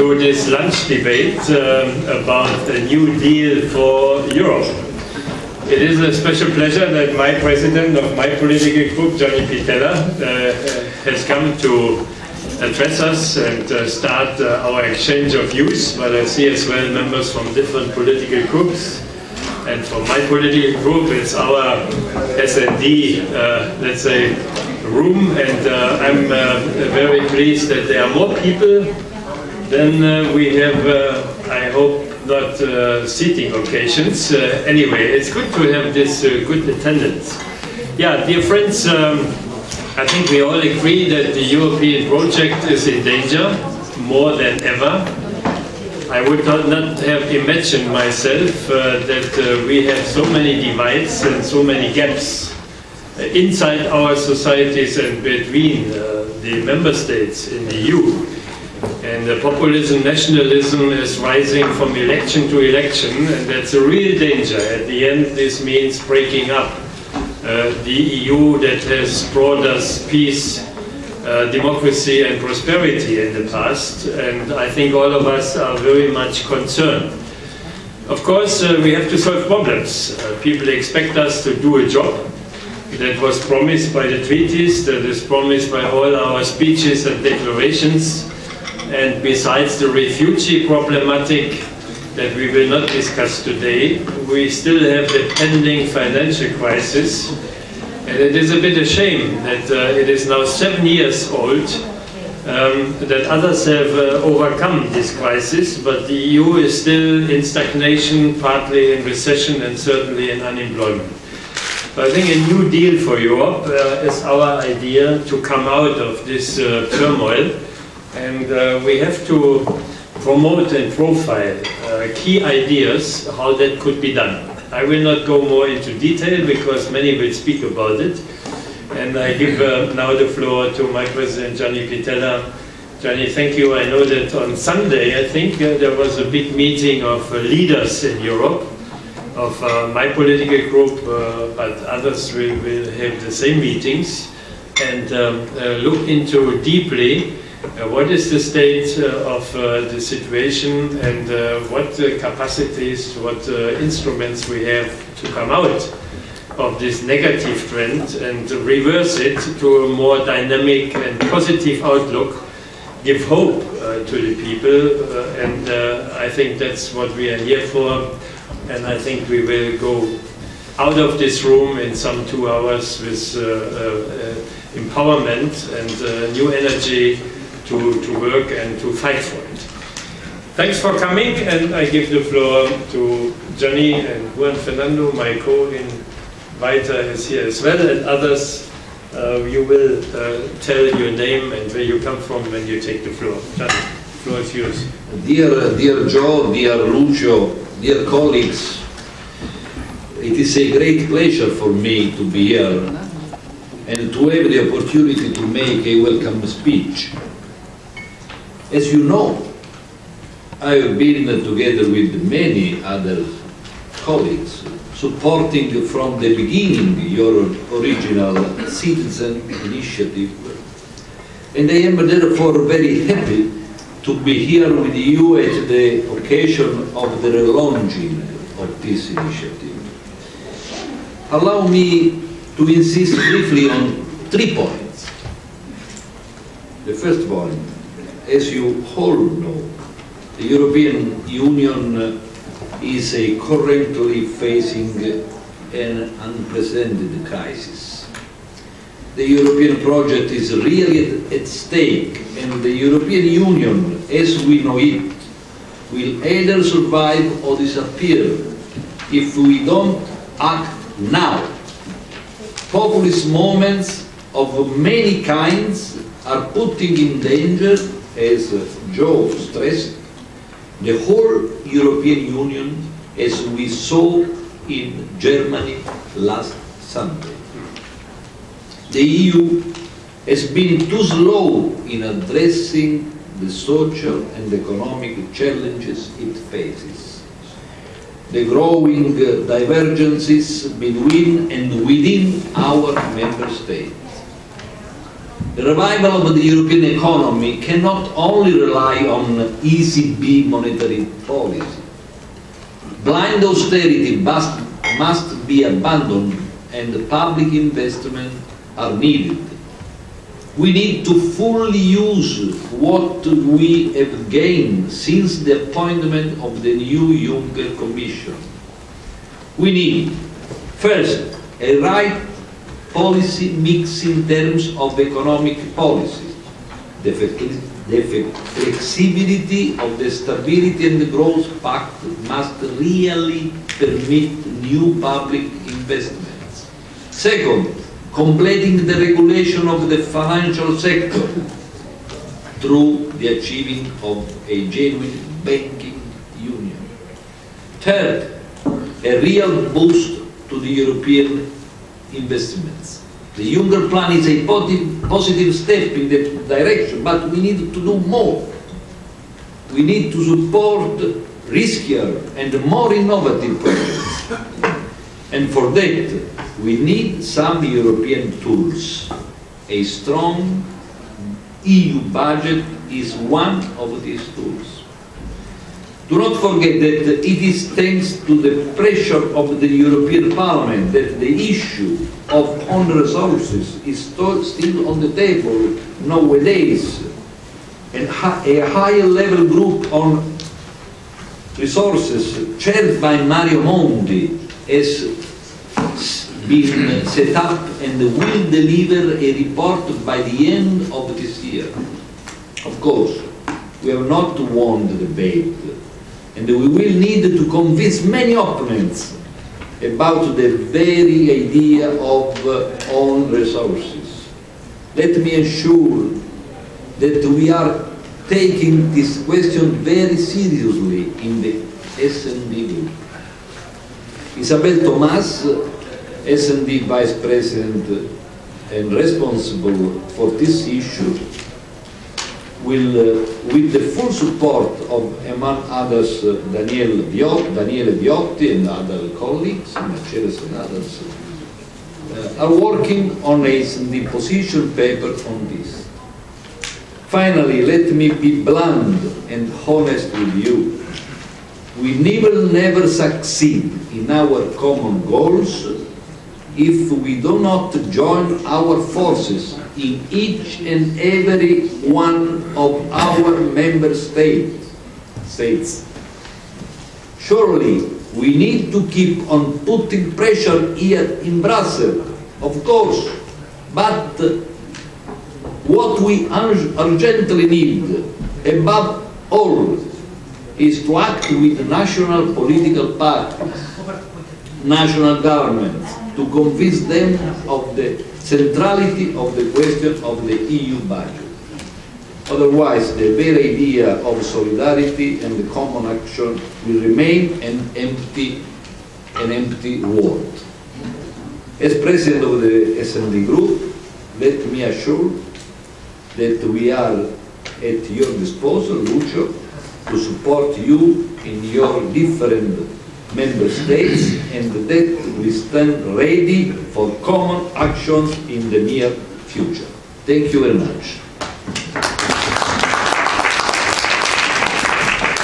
to this lunch debate um, about a new deal for Europe. It is a special pleasure that my president of my political group, Gianni Pittella, uh, has come to address us and uh, start uh, our exchange of views, but I see as well members from different political groups. And for my political group, it's our S&D, uh, let's say, room, and uh, I'm uh, very pleased that there are more people than uh, we have, uh, I hope, not uh, seating occasions. Anyway, it's good to have this good attendance. Yeah, dear friends, um, I think we all agree that the European project is in danger more than ever. I would not have imagined myself uh, that uh, we have so many divides and so many gaps inside our societies and between uh, the member states in the EU. And the populism, nationalism is rising from election to election, and that's a real danger. At the end, this means breaking up uh, the EU that has brought us peace, uh, democracy and prosperity in the past, and I think all of us are very much concerned. Of course, uh, we have to solve problems. Uh, people expect us to do a job that was promised by the treaties, that is promised by all our speeches and declarations, and besides the refugee problematic that we will not discuss today, we still have the pending financial crisis. And it is a bit a shame that uh, it is now seven years old um, that others have uh, overcome this crisis, but the EU is still in stagnation, partly in recession and certainly in unemployment. I think a new deal for Europe uh, is our idea to come out of this uh, turmoil and uh, we have to promote and profile uh, key ideas how that could be done. I will not go more into detail because many will speak about it. And I give uh, now the floor to my president, Gianni Pittella. Gianni, thank you. I know that on Sunday, I think, uh, there was a big meeting of uh, leaders in Europe, of uh, my political group, uh, but others will, will have the same meetings, and um, look into deeply uh, what is the state uh, of uh, the situation and what capacities, what instruments we have to come out of this negative trend and reverse it to a more dynamic and positive outlook, give hope uh, to the people, uh, and uh, I think that's what we are here for, and I think we will go out of this room in some two hours with empowerment and new energy to, to work and to fight for it. Thanks for coming, and I give the floor to Gianni and Juan Fernando, my co-inviter is here as well, and others. Uh, you will uh, tell your name and where you come from when you take the floor. Gianni, the floor is yours. Dear, dear Jo, dear Lucio, dear colleagues, it is a great pleasure for me to be here and to have the opportunity to make a welcome speech as you know, I have been together with many other colleagues supporting from the beginning your original citizen initiative. And I am therefore very happy to be here with you at the occasion of the relaunching of this initiative. Allow me to insist briefly on three points. The first point, as you all know, the European Union is currently facing an unprecedented crisis. The European project is really at stake and the European Union, as we know it, will either survive or disappear if we don't act now. Populist movements of many kinds are putting in danger as Jo stressed, the whole European Union as we saw in Germany last Sunday. The EU has been too slow in addressing the social and economic challenges it faces. The growing divergences between and within our member states The revival of the European economy cannot only rely on ECB monetary policy. Blind austerity must, must be abandoned and public investment are needed. We need to fully use what we have gained since the appointment of the new Juncker Commission. We need, first, a right policy mix in terms of economic policy, the, the flexibility of the Stability and the Growth Pact must really permit new public investments. Second, completing the regulation of the financial sector through the achieving of a genuine banking union. Third, a real boost to the European investments. The Juncker plan is a positive step in the direction, but we need to do more. We need to support riskier and more innovative projects. And for that, we need some European tools. A strong EU budget is one of these tools. Do not forget that it is thanks to the pressure of the European Parliament that the issue of own resources is still on the table nowadays. And a higher level group on resources chaired by Mario Monti has been set up and will deliver a report by the end of this year. Of course, we have not won the debate and we will need to convince many opponents about the very idea of uh, own resources. Let me assure that we are taking this question very seriously in the S&D group. Isabelle Thomas, S&D Vice President and responsible for this issue, will, uh, with the full support of, among others, uh, Daniele, Viotti, Daniele Viotti and other colleagues, Mercedes and others, uh, are working on a position paper on this. Finally, let me be blunt and honest with you. We never, never succeed in our common goals if we do not join our forces in each and every one of our member states. states. Surely we need to keep on putting pressure here in Brussels, of course, but what we urgently need, above all, is to act with national political parties, national governments, to convince them of the centrality of the question of the EU budget. Otherwise, the very idea of solidarity and the common action will remain an empty, an empty word. As president of the S&D group, let me assure that we are at your disposal, Lucio, to support you in your different member states and that we stand ready for common actions in the near future. Thank you very much.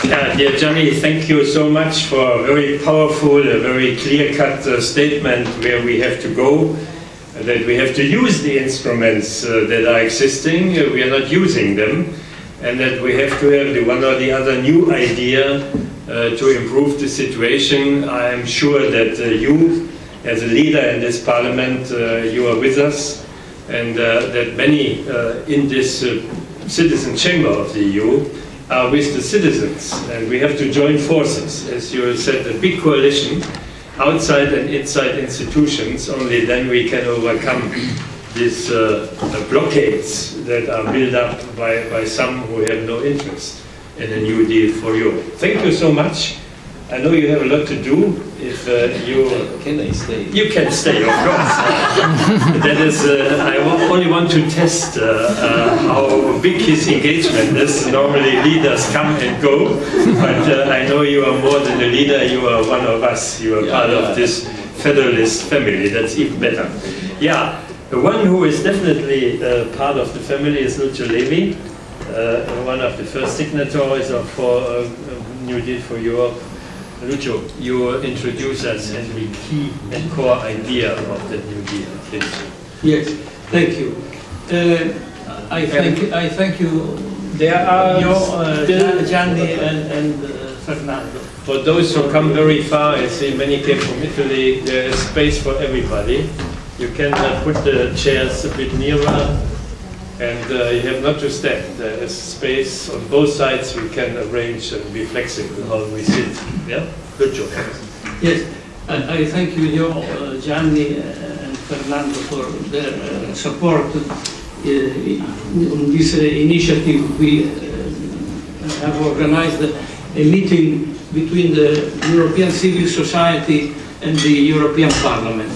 Yeah, dear Gianni, thank you so much for a very powerful, a very clear-cut uh, statement where we have to go, uh, that we have to use the instruments uh, that are existing, uh, we are not using them, and that we have to have the one or the other new idea uh, to improve the situation. I am sure that uh, you, as a leader in this parliament, uh, you are with us and that many in this citizen chamber of the EU are with the citizens and we have to join forces. As you said, a big coalition outside and inside institutions, only then we can overcome these uh, blockades that are built up by, by some who have no interest in a new deal for Europe. Thank you so much. I know you have a lot to do. If uh, you can I stay? You can stay, of course. that is, uh, I only want to test uh, uh, how big his engagement is. Normally, leaders come and go, but uh, I know you are more than a leader. You are one of us. You are yeah, part yeah. of this federalist family. That's even better. Yeah. The one who is definitely uh, part of the family is Lucio Levi, one of the first signatories of for uh, New Deal for Europe. Lucio, you introduce us in the key and core idea of the New Deal, please. Yes, thank you. Uh, I thank, I thank you, There are you, uh, still- Gianni and, and uh, Fernando. For those who come very far, I see many came from Italy, there is space for everybody. You can uh, put the chairs a bit nearer and uh, you have not just that, There is space on both sides, we can arrange and be flexible how we sit. Yeah, good job. Yes, I, I thank you, Leo, uh, Gianni uh, and Fernando for their uh, support uh, on this initiative. We have organized a meeting between the European civil society and the European Parliament.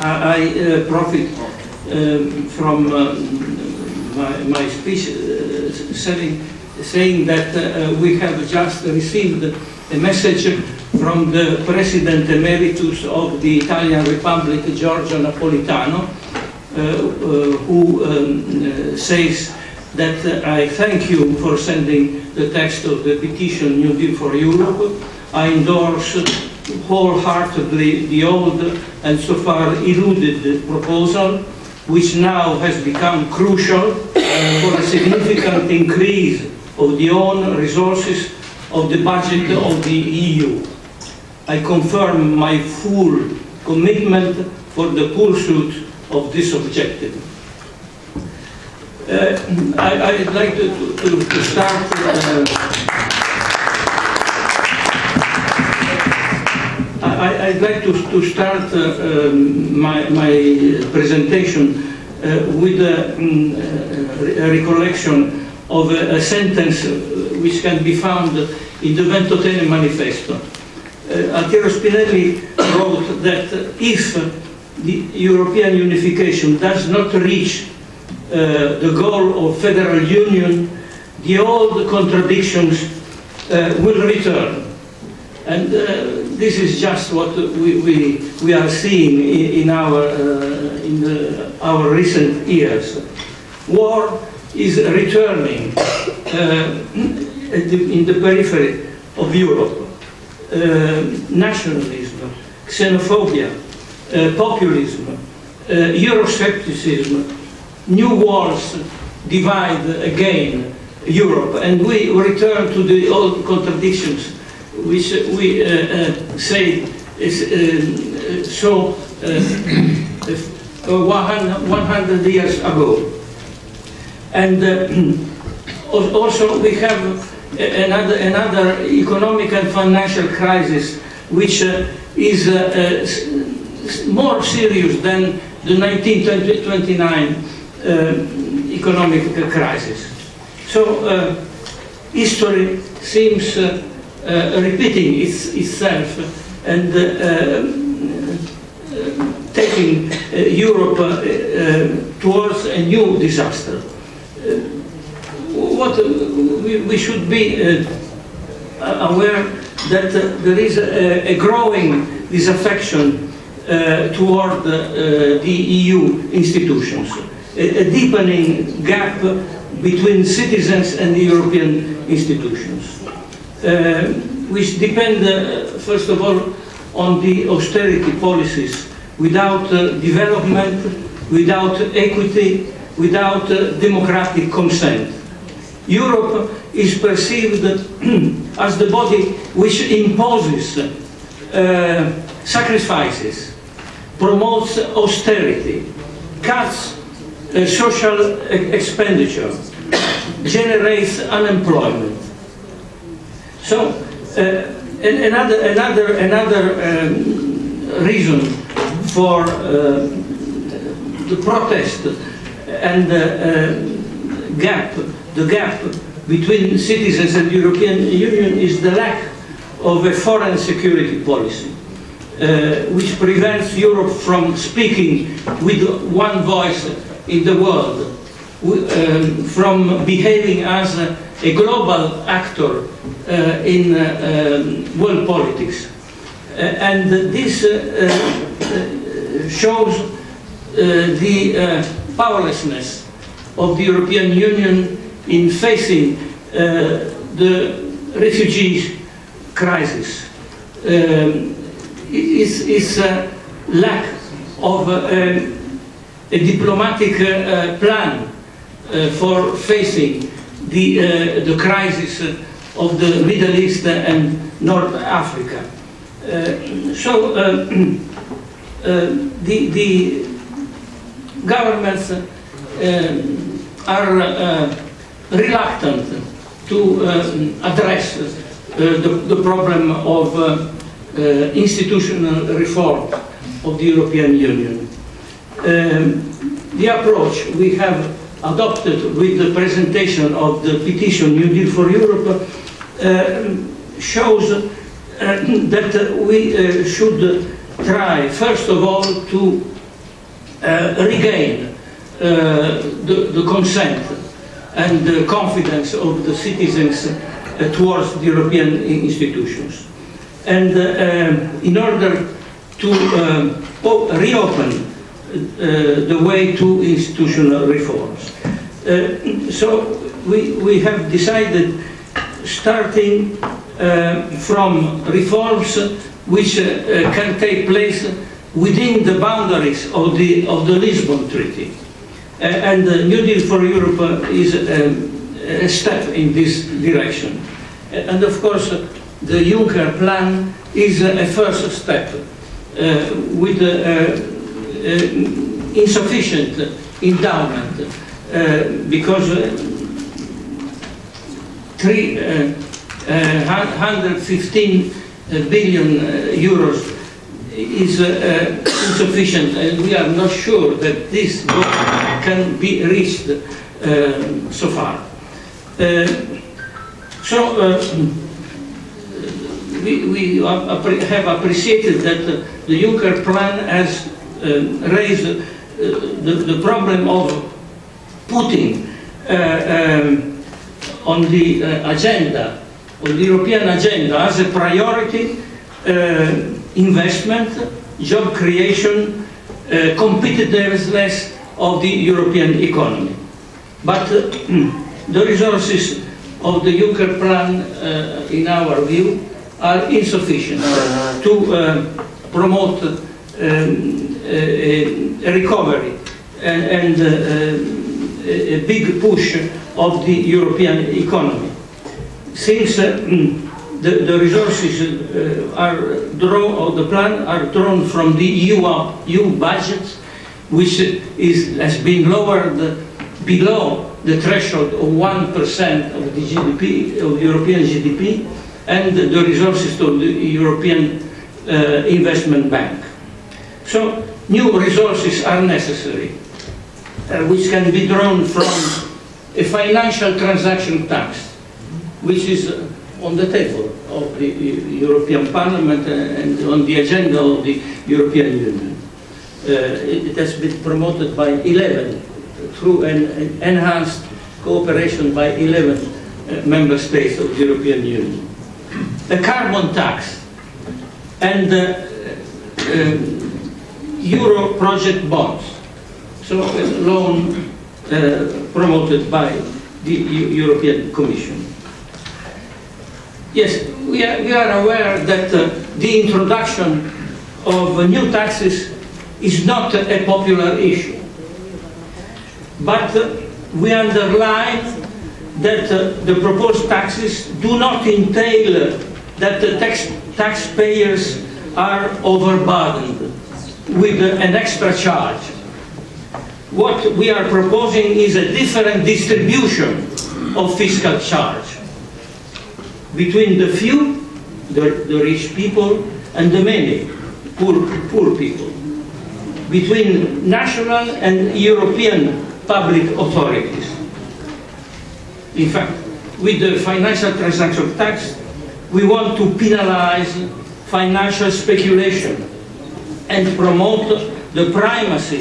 I, I profit um, from uh, my, my speech uh, saying, saying that uh, we have just received a message from the President Emeritus of the Italian Republic, Giorgio Napolitano, who um, says that I thank you for sending the text of the petition New Deal for Europe. I endorse wholeheartedly the old and so far eluded proposal, which now has become crucial for a significant increase of the own resources of the budget of the EU. I confirm my full commitment for the pursuit of this objective. Uh, I, I'd like to, to, to start uh, I, I'd like to, to start uh, um, my, my presentation uh, with a, um, a recollection of a, a sentence which can be found in the Ventotene Manifesto. Altiero Spinelli wrote that if the European unification does not reach uh, the goal of federal union, the old contradictions uh, will return. And uh, this is just what we, we, we are seeing in, in, our, uh, in the, our recent years. War is returning uh, in the periphery of Europe. Uh, nationalism, xenophobia, uh, populism, uh, Euroscepticism, new wars divide again Europe, and we return to the old contradictions which we uh, uh, say is uh, so uh, 100, 100 years ago. And uh, also we have another, another economic and financial crisis which uh, is uh, uh, more serious than the 1929 uh, economic crisis. So uh, history seems uh, uh, repeating its, itself and uh, uh, taking uh, Europe uh, uh, towards a new disaster. Uh, what uh, we, we should be uh, aware that uh, there is a, a growing disaffection uh, toward uh, the EU institutions, a, a deepening gap between citizens and the European institutions, uh, which depend, uh, first of all, on the austerity policies without uh, development, without equity, without uh, democratic consent. Europe is perceived as the body which imposes uh, sacrifices, promotes austerity, cuts uh, social expenditure, generates unemployment. So, uh, another, another, another um, reason for uh, the protest and the uh, gap, the gap between citizens and the European Union is the lack of a foreign security policy, uh, which prevents Europe from speaking with one voice in the world, um, from behaving as a, a global actor uh, in uh, um, world politics. Uh, and this shows the powerlessness of the European Union in facing the refugee crisis. Um, is, is a lack of uh, a diplomatic uh, plan for facing the, uh, the crisis of the Middle East and North Africa. Uh, so uh, the, the governments are reluctant to address the, the problem of uh, institutional reform of the European Union. Um, the approach we have adopted with the presentation of the petition New Deal for Europe uh, shows uh, that we uh, should try, first of all, to uh, regain uh, the, the, consent and the confidence of the citizens towards the European institutions. And um, in order to um, reopen uh, the way to institutional reforms. Uh, so we, we have decided starting uh, from reforms which uh, uh, can take place within the boundaries of the, of the Lisbon Treaty. Uh, and the New Deal for Europe is um, a step in this direction. And of course, the Juncker plan is a first step uh, with uh, uh, Uh, insufficient endowment uh, because uh, 115 billion euros is uh, insufficient and we are not sure that this goal can be reached uh, so far. Uh, so we, we have appreciated that the Juncker plan has uh, raised uh, the, the, problem of putting uh, um, on the agenda, on the European agenda as a priority investment, job creation, competitiveness of the European economy. But the resources of the Juncker plan, uh, in our view, are insufficient to uh, promote recovery and, and uh, a big push of the European economy. Since uh, the, the, resources uh, are drawn, or the plan are drawn from the EU, EU budget, which is, has been lowered below the threshold of 1% of the GDP, of European GDP, and the resources to the European uh, Investment Bank. So new resources are necessary, uh, which can be drawn from a financial transaction tax, which is uh, on the table of the European Parliament and on the agenda of the European Union. Uh, it, has been promoted by 11 through an, an enhanced cooperation by 11 uh, member states of the European Union a carbon tax and uh, Euro project bonds. So a loan uh, promoted by the European Commission. Yes, we are, we are aware that uh, the introduction of new taxes is not a popular issue. But uh, we underline that uh, the proposed taxes do not entail that the tax, taxpayers are overburdened with an extra charge. What we are proposing is a different distribution of fiscal charge between the few, the, the rich people, and the many, poor, poor people, between national and European public authorities. In fact, with the financial transaction tax, we want to penalize financial speculation and promote the primacy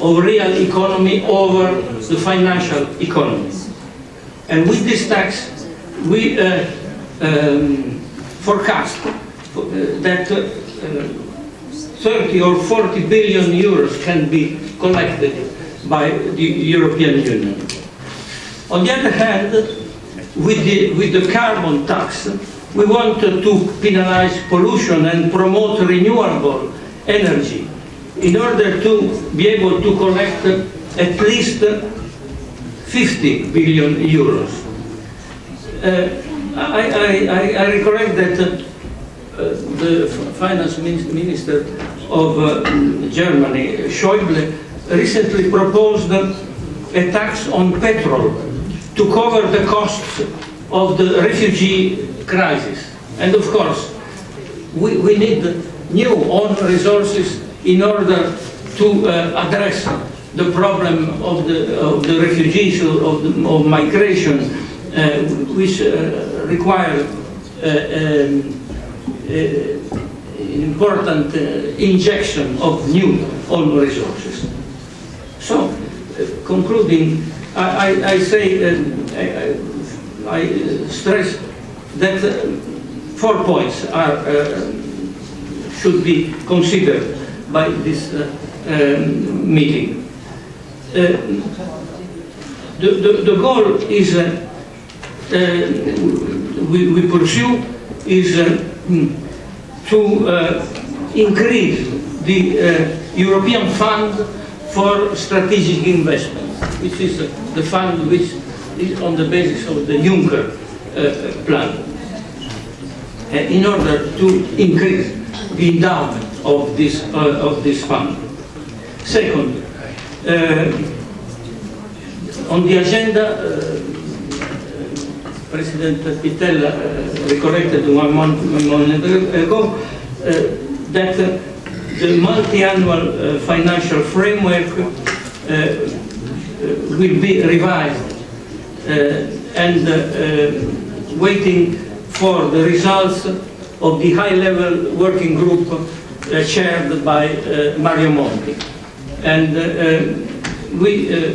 of real economy over the financial economy. And with this tax, we uh, um, forecast that uh, 30 or 40 billion euros can be collected by the European Union. On the other hand, with the, with the carbon tax, we want to penalize pollution and promote renewable energy in order to be able to collect at least 50 billion euros. Uh, I, I, I, recollect that uh, the finance minister of uh, Germany, Schäuble, recently proposed a tax on petrol to cover the costs of the refugee crisis. And of course, we, we need new own resources in order to uh, address the problem of the, of the refugees, of, the, of migration, uh, which uh, require uh, um, uh, important uh, injection of new own resources. So, concluding, I, I, I say, uh, I, I stress that four points are, should be considered by this uh, um, meeting. Uh, the, the, the goal is, uh, uh, we, we pursue, is uh, mm, to increase the European Fund for Strategic Investment, which is the fund which is on the basis of the Juncker plan, in order to increase the endowment of this, uh, of this fund. Second, uh, on the agenda, uh, President Pittella uh, recollected one month ago uh, that the multi-annual financial framework will be revised and waiting for the results of the high-level working group uh, chaired by uh, Mario Monti. And uh, uh, we, uh,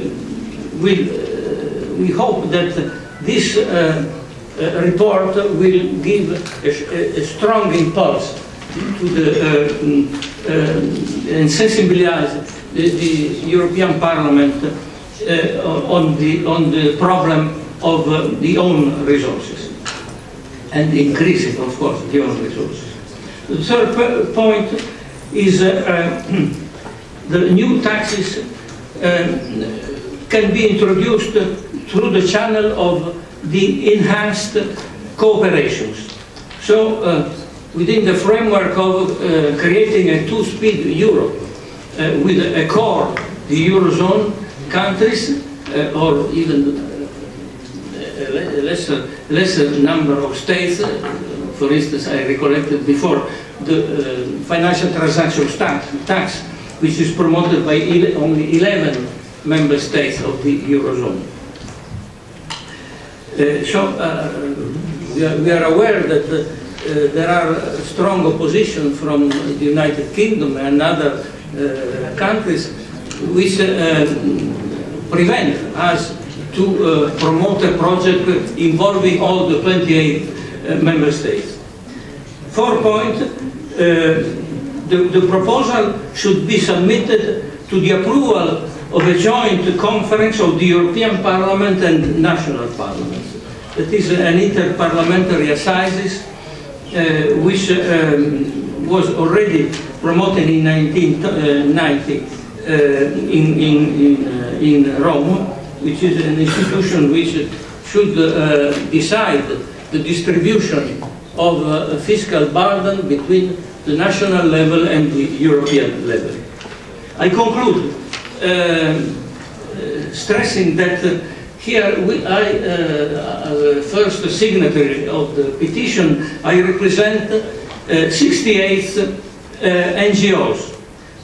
we, uh, we hope that this report will give a, a- strong impulse to the, mm, and sensibilize the, the European Parliament on, the, on the problem of the own resources and increasing, of course, the own resources. The third point is uh, uh, the new taxes um, can be introduced through the channel of the enhanced cooperations. So, uh, within the framework of uh, creating a two-speed Europe uh, with a core, the Eurozone countries, or even lesser, lesser number of states, uh, for instance, I recollected before, the uh, financial transaction tax, tax, which is promoted by ele- only 11 member states of the Eurozone. Uh, So, uh, we are we are aware that uh, there are strong opposition from the United Kingdom and other countries which prevent us to uh, promote a project involving all the 28 uh, member states. Four point, uh, the, the proposal should be submitted to the approval of a joint conference of the European Parliament and national parliaments. It is an interparliamentary assizes uh, which um, was already promoted in 1990 uh, in, in, in, uh, in Rome, which is an institution which should uh, decide the distribution of uh, fiscal burden between the national level and the European level. I conclude uh, stressing that uh, here we, I, uh, as first signatory of the petition, I represent uh, 68 uh, NGOs,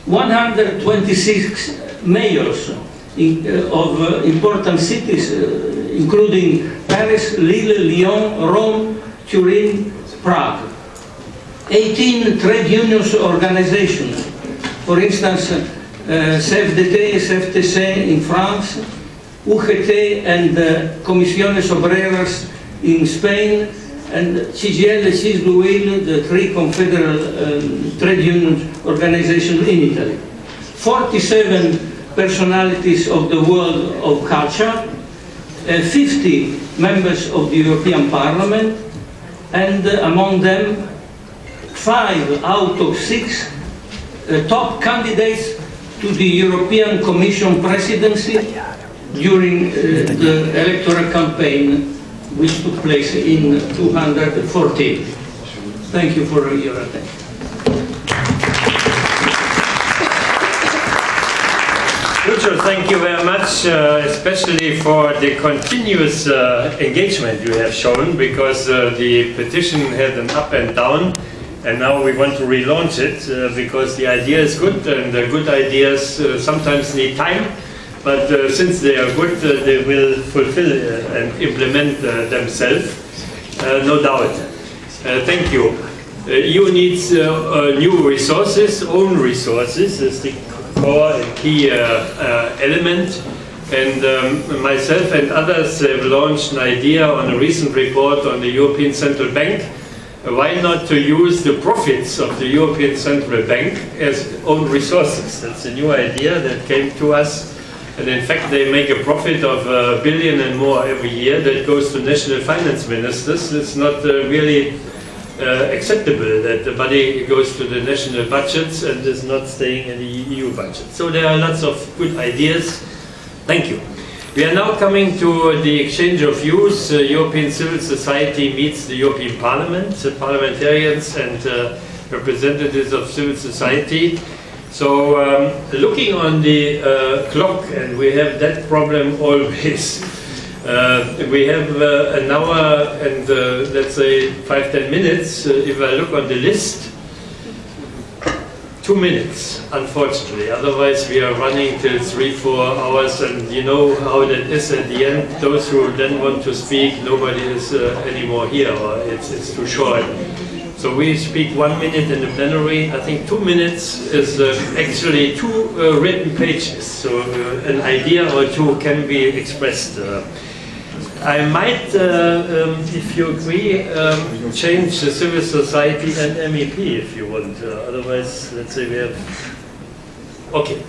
126 mayors of uh, important cities, uh, including Paris, Lille, Lyon, Rome, Turin, Prague. 18 trade unions organizations, for instance, uh, CFDT, CFTC in France, UGT and uh, Comisiones Obreras in Spain, and CGIL, CISLUIL, the three confederal um, trade union organizations in Italy. 47 personalities of the world of culture, uh, 50 members of the European Parliament, and uh, among them, five out of six uh, top candidates to the European Commission presidency during the electoral campaign which took place in 214. Thank you for your attention. Thank you very much, uh, especially for the continuous uh, engagement you have shown, because uh, the petition had an up and down, and now we want to relaunch it, uh, because the idea is good, and the good ideas uh, sometimes need time, but uh, since they are good, they will fulfill and implement themselves, no doubt. thank you. EU needs new resources, own resources, the core and key uh, uh, element. And um, myself and others have launched an idea on a recent report on the European Central Bank. Why not to use the profits of the European Central Bank as own resources? That's a new idea that came to us. And in fact, they make a profit of a billion and more every year that goes to national finance ministers. It's not uh, really acceptable that the money goes to the national budgets and is not staying in the EU budget. So there are lots of good ideas. Thank you. We are now coming to the exchange of views. Uh, European civil society meets the European Parliament, uh, parliamentarians and uh, representatives of civil society. So um, looking on the uh, clock, and we have that problem always, uh, we have uh, an hour and uh, let's say five, ten minutes. Uh, if I look on the list, two minutes, unfortunately. Otherwise we are running till three, four hours and you know how that is at the end. Those who then want to speak, nobody is uh, anymore here or it's, it's too short. So we speak one minute in the plenary. I think two minutes is uh, actually two written pages. So an idea or two can be expressed. I might, uh, um, if you agree, um, change the civil society and MEP if you want. Uh, otherwise, let's say we have... Okay.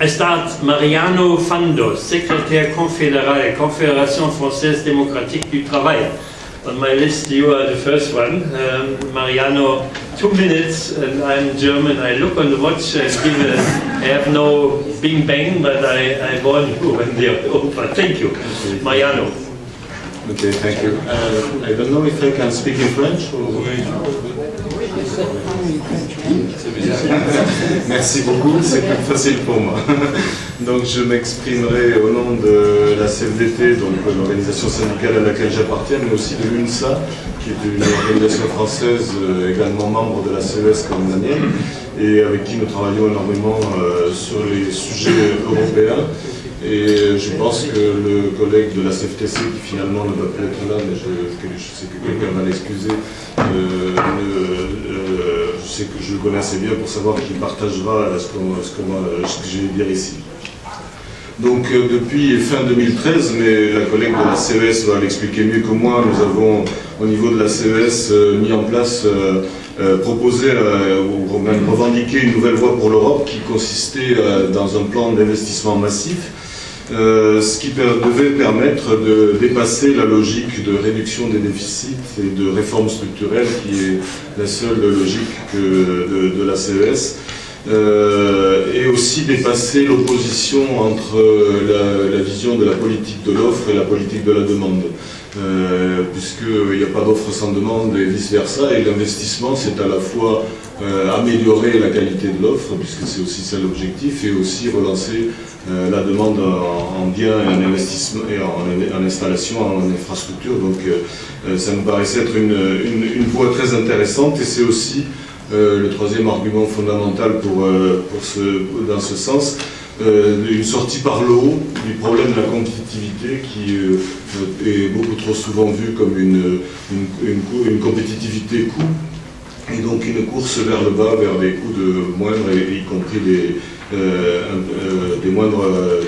I start Mariano Fando, secrétaire confédéral, Confédération Française Démocratique du Travail. On my list, you are the first one. Um, Mariano, two minutes, and I'm German. I look on the watch and give a, I have no bing bang, but I, I warn you when they're over. Thank you. Mariano. Okay, thank you. Uh, I don't know if I can speak in French or... Merci beaucoup, c'est plus facile pour moi. Donc je m'exprimerai au nom de la CFDT, donc l'organisation syndicale à laquelle j'appartiens, mais aussi de l'UNSA, qui est une organisation française euh, également membre de la CES comme la mienne, et avec qui nous travaillons énormément euh, sur les sujets européens. Et je pense que le collègue de la CFTC, qui finalement ne va plus être là, mais je, sais que quelqu'un va l'excuser, euh, euh, je sais que je le connais assez bien pour savoir qu'il partagera ce, que j'ai à dire ici. Donc euh, depuis fin 2013, mais la collègue de la CES va l'expliquer mieux que moi, nous avons au niveau de la CES mis en place, proposé ou même revendiqué une nouvelle voie pour l'Europe qui consistait dans un plan d'investissement massif euh, ce qui devait permettre de dépasser la logique de réduction des déficits et de réforme structurelle qui est la seule logique de, la CES. Euh, et aussi dépasser l'opposition entre la, vision de la politique de l'offre et la politique de la demande. Euh, puisqu'il n'y a pas d'offre sans demande et vice-versa, et l'investissement c'est à la fois améliorer la qualité de l'offre, puisque c'est aussi ça l'objectif, et aussi relancer euh, la demande en, biens et en investissement et en, installation, en infrastructure. Donc euh, euh, ça me paraissait être une, voie très intéressante et c'est aussi le troisième argument fondamental dans ce sens. une sortie par le haut du problème de la compétitivité qui est beaucoup trop souvent vu comme une, une compétitivité coût et donc une course vers le bas, vers des coûts de moindres, y compris des, euh, euh, des moindres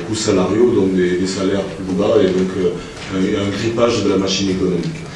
coûts salariaux, donc des, salaires plus bas, et donc euh, un grippage de la machine économique.